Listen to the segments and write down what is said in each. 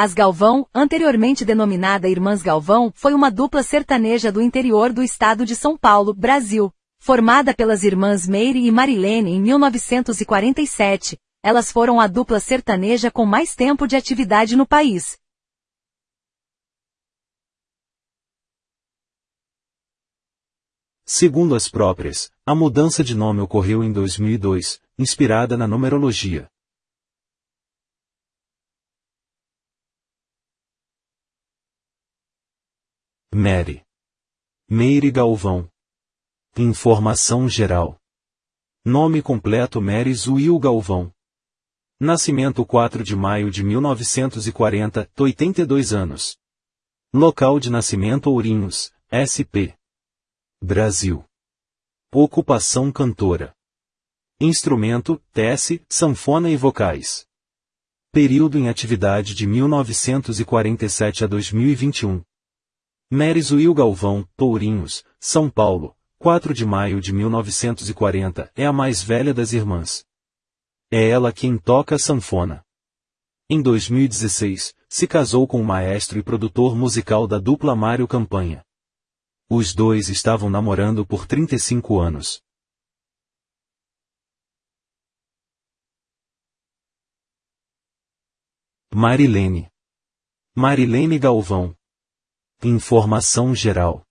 As Galvão, anteriormente denominada Irmãs Galvão, foi uma dupla sertaneja do interior do estado de São Paulo, Brasil. Formada pelas irmãs Meire e Marilene em 1947, elas foram a dupla sertaneja com mais tempo de atividade no país. Segundo as próprias, a mudança de nome ocorreu em 2002, inspirada na numerologia. Mary. Meire Galvão. Informação geral. Nome completo Mary Zuil Galvão. Nascimento 4 de maio de 1940, 82 anos. Local de nascimento Ourinhos, SP. Brasil. Ocupação cantora. Instrumento, tece, sanfona e vocais. Período em atividade de 1947 a 2021. Merizuil Galvão, Tourinhos, São Paulo, 4 de maio de 1940, é a mais velha das irmãs. É ela quem toca sanfona. Em 2016, se casou com o maestro e produtor musical da dupla Mário Campanha. Os dois estavam namorando por 35 anos. Marilene. Marilene Galvão. Informação geral.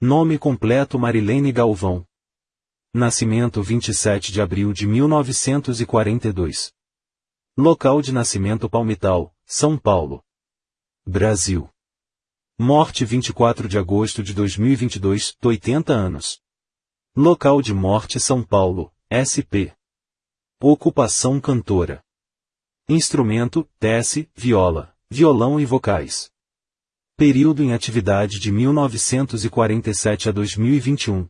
Nome completo Marilene Galvão. Nascimento 27 de abril de 1942. Local de nascimento Palmital, São Paulo. Brasil. Morte 24 de agosto de 2022, 80 anos. Local de morte São Paulo, SP. Ocupação cantora. Instrumento, tece, viola, violão e vocais. Período em atividade de 1947 a 2021.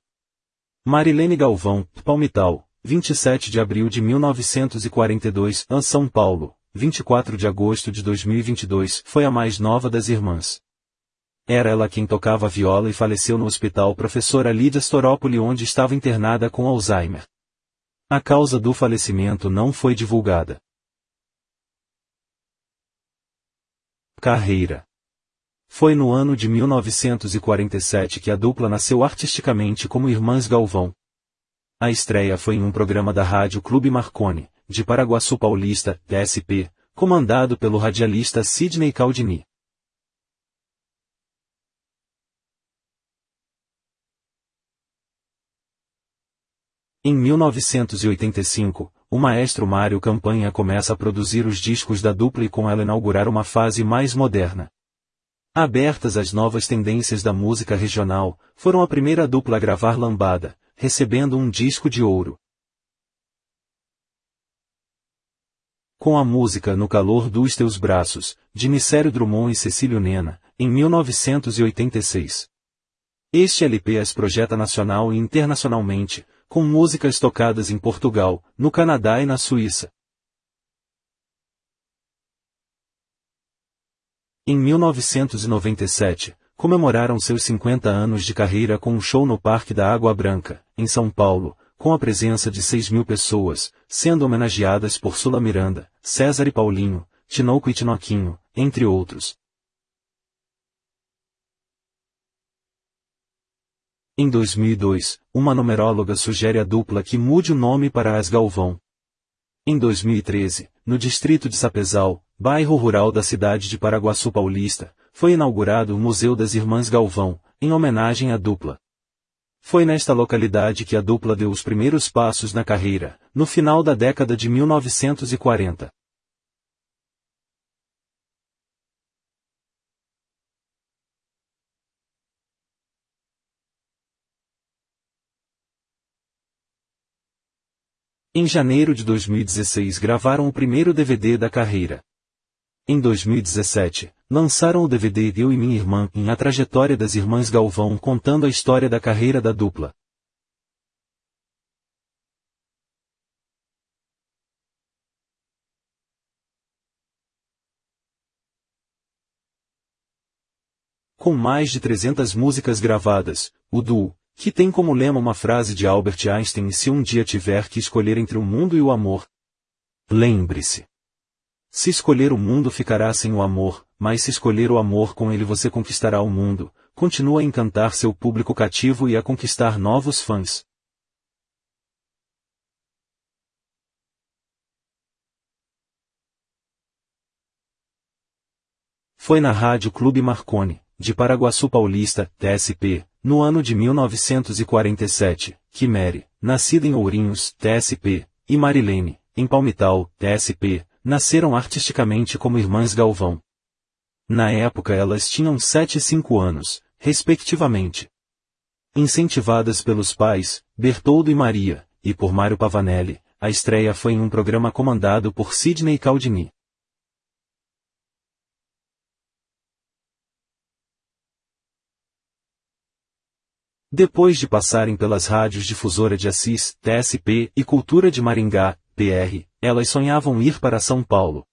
Marilene Galvão, Palmital, 27 de abril de 1942, a São Paulo, 24 de agosto de 2022, foi a mais nova das irmãs. Era ela quem tocava viola e faleceu no hospital professora Lídia Storópoli onde estava internada com Alzheimer. A causa do falecimento não foi divulgada. Carreira Foi no ano de 1947 que a dupla nasceu artisticamente como Irmãs Galvão. A estreia foi em um programa da rádio Clube Marconi, de Paraguaçu Paulista, SP, comandado pelo radialista Sidney Caldini. Em 1985, o maestro Mário Campanha começa a produzir os discos da dupla e com ela inaugurar uma fase mais moderna. Abertas às novas tendências da música regional, foram a primeira dupla a gravar lambada, recebendo um disco de ouro. Com a música No Calor dos Teus Braços, de Nicério Drummond e Cecílio Nena, em 1986. Este LP as projeta nacional e internacionalmente, com músicas tocadas em Portugal, no Canadá e na Suíça. Em 1997, comemoraram seus 50 anos de carreira com um show no Parque da Água Branca, em São Paulo, com a presença de 6 mil pessoas, sendo homenageadas por Sula Miranda, César e Paulinho, Tinoco e Tinoquinho, entre outros. Em 2002, uma numeróloga sugere à dupla que mude o nome para As Galvão. Em 2013, no distrito de Sapezal, bairro rural da cidade de Paraguaçu Paulista, foi inaugurado o Museu das Irmãs Galvão, em homenagem à dupla. Foi nesta localidade que a dupla deu os primeiros passos na carreira, no final da década de 1940. Em janeiro de 2016 gravaram o primeiro DVD da carreira. Em 2017, lançaram o DVD Eu e Minha Irmã em A Trajetória das Irmãs Galvão contando a história da carreira da dupla. Com mais de 300 músicas gravadas, o duo, que tem como lema uma frase de Albert Einstein se um dia tiver que escolher entre o mundo e o amor. Lembre-se. Se escolher o mundo ficará sem o amor, mas se escolher o amor com ele você conquistará o mundo, continua a encantar seu público cativo e a conquistar novos fãs. Foi na Rádio Clube Marconi, de Paraguaçu Paulista, TSP, no ano de 1947, que Mary, nascida em Ourinhos, TSP, e Marilene, em Palmital, TSP, nasceram artisticamente como irmãs Galvão. Na época elas tinham 7 e 5 anos, respectivamente. Incentivadas pelos pais, Bertoldo e Maria, e por Mário Pavanelli, a estreia foi em um programa comandado por Sidney Caldini. Depois de passarem pelas rádios Difusora de Assis, TSP, e Cultura de Maringá, PR, elas sonhavam ir para São Paulo.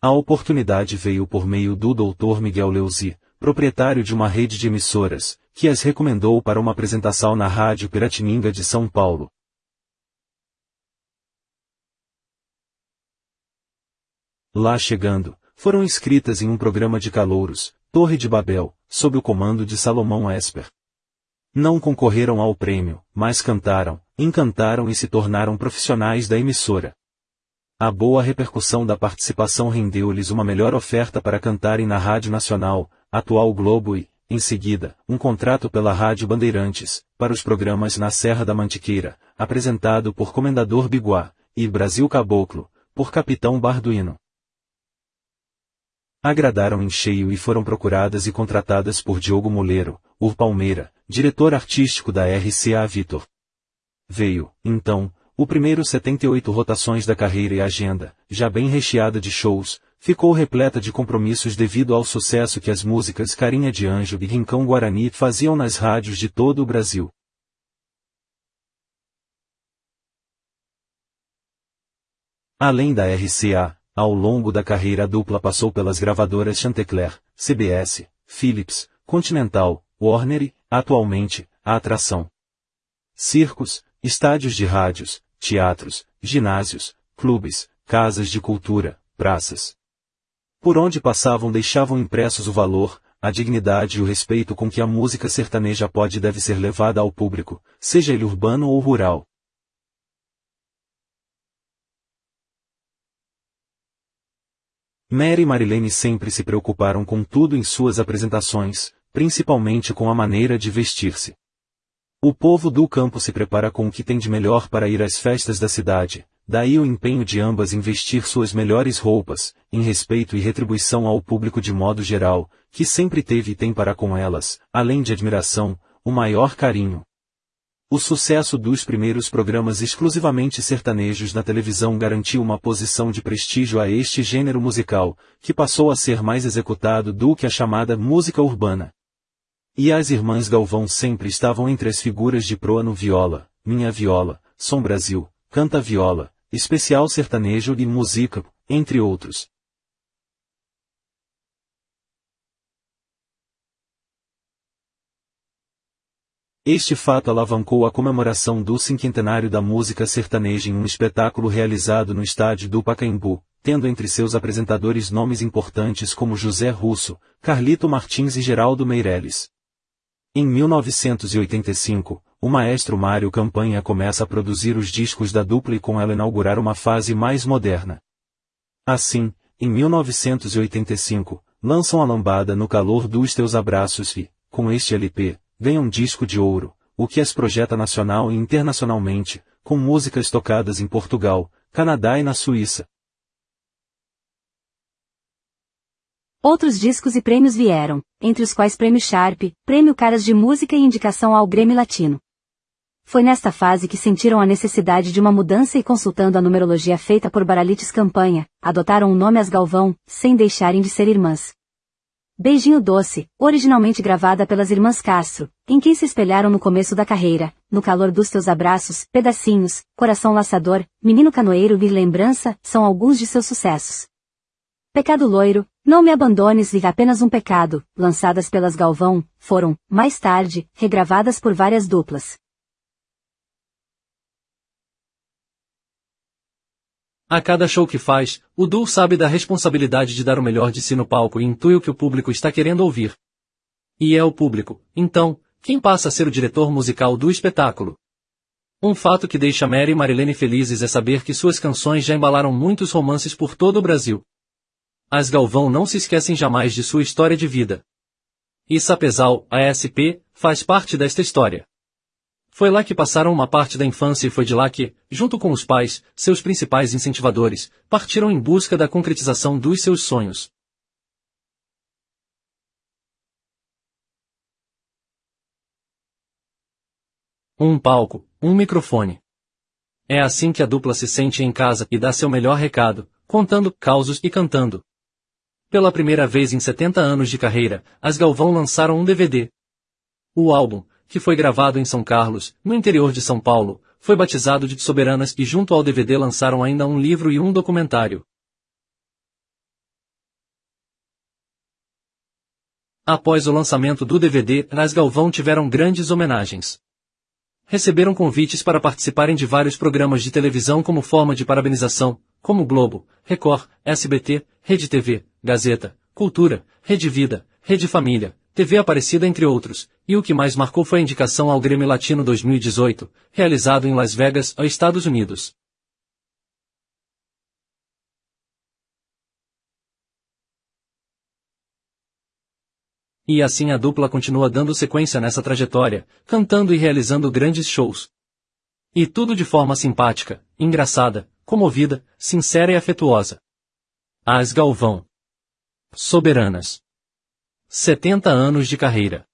A oportunidade veio por meio do Dr. Miguel Leuzi, proprietário de uma rede de emissoras, que as recomendou para uma apresentação na Rádio Piratininga de São Paulo. Lá chegando, foram inscritas em um programa de calouros, Torre de Babel, sob o comando de Salomão Esper. Não concorreram ao prêmio, mas cantaram, encantaram e se tornaram profissionais da emissora. A boa repercussão da participação rendeu-lhes uma melhor oferta para cantarem na Rádio Nacional, atual Globo e, em seguida, um contrato pela Rádio Bandeirantes, para os programas Na Serra da Mantiqueira, apresentado por Comendador Biguá, e Brasil Caboclo, por Capitão Barduino agradaram em cheio e foram procuradas e contratadas por Diogo Moleiro, Ur Palmeira, diretor artístico da RCA Vitor. Veio, então, o primeiro 78 rotações da carreira e a agenda, já bem recheada de shows, ficou repleta de compromissos devido ao sucesso que as músicas Carinha de Anjo e Rincão Guarani faziam nas rádios de todo o Brasil. Além da RCA, ao longo da carreira a dupla passou pelas gravadoras Chantecler, CBS, Philips, Continental, Warner e, atualmente, a atração. Circos, estádios de rádios, teatros, ginásios, clubes, casas de cultura, praças. Por onde passavam deixavam impressos o valor, a dignidade e o respeito com que a música sertaneja pode e deve ser levada ao público, seja ele urbano ou rural. Mary e Marilene sempre se preocuparam com tudo em suas apresentações, principalmente com a maneira de vestir-se. O povo do campo se prepara com o que tem de melhor para ir às festas da cidade, daí o empenho de ambas em vestir suas melhores roupas, em respeito e retribuição ao público de modo geral, que sempre teve e tem para com elas, além de admiração, o maior carinho. O sucesso dos primeiros programas exclusivamente sertanejos na televisão garantiu uma posição de prestígio a este gênero musical, que passou a ser mais executado do que a chamada música urbana. E as irmãs Galvão sempre estavam entre as figuras de proa no Viola, Minha Viola, Som Brasil, Canta Viola, Especial Sertanejo e Música, entre outros. Este fato alavancou a comemoração do cinquentenário da música sertaneja em um espetáculo realizado no estádio do Pacaembu, tendo entre seus apresentadores nomes importantes como José Russo, Carlito Martins e Geraldo Meirelles. Em 1985, o maestro Mário Campanha começa a produzir os discos da dupla e com ela inaugurar uma fase mais moderna. Assim, em 1985, lançam a lambada no calor dos teus abraços e, com este LP, ganha um disco de ouro, o que as projeta nacional e internacionalmente, com músicas tocadas em Portugal, Canadá e na Suíça. Outros discos e prêmios vieram, entre os quais Prêmio Sharp, Prêmio Caras de Música e indicação ao Grêmio Latino. Foi nesta fase que sentiram a necessidade de uma mudança e consultando a numerologia feita por Baralites Campanha, adotaram o nome As Galvão, sem deixarem de ser irmãs. Beijinho Doce, originalmente gravada pelas irmãs Castro, em quem se espelharam no começo da carreira, no calor dos teus abraços, pedacinhos, coração laçador, menino canoeiro e lembrança, são alguns de seus sucessos. Pecado Loiro, Não Me Abandones e Apenas um Pecado, lançadas pelas Galvão, foram, mais tarde, regravadas por várias duplas. A cada show que faz, o duo sabe da responsabilidade de dar o melhor de si no palco e intui o que o público está querendo ouvir. E é o público, então, quem passa a ser o diretor musical do espetáculo. Um fato que deixa Mary e Marilene felizes é saber que suas canções já embalaram muitos romances por todo o Brasil. As Galvão não se esquecem jamais de sua história de vida. E Sapezal, a SP, faz parte desta história. Foi lá que passaram uma parte da infância e foi de lá que, junto com os pais, seus principais incentivadores, partiram em busca da concretização dos seus sonhos. Um palco, um microfone. É assim que a dupla se sente em casa e dá seu melhor recado, contando causos e cantando. Pela primeira vez em 70 anos de carreira, as Galvão lançaram um DVD. O álbum, que foi gravado em São Carlos, no interior de São Paulo, foi batizado de Soberanas e junto ao DVD lançaram ainda um livro e um documentário. Após o lançamento do DVD, as Galvão tiveram grandes homenagens receberam convites para participarem de vários programas de televisão como forma de parabenização, como Globo, Record, SBT, Rede TV, Gazeta, Cultura, Rede Vida, Rede Família, TV Aparecida entre outros, e o que mais marcou foi a indicação ao Grêmio Latino 2018, realizado em Las Vegas, Estados Unidos. E assim a dupla continua dando sequência nessa trajetória, cantando e realizando grandes shows. E tudo de forma simpática, engraçada, comovida, sincera e afetuosa. As Galvão. Soberanas. 70 anos de carreira.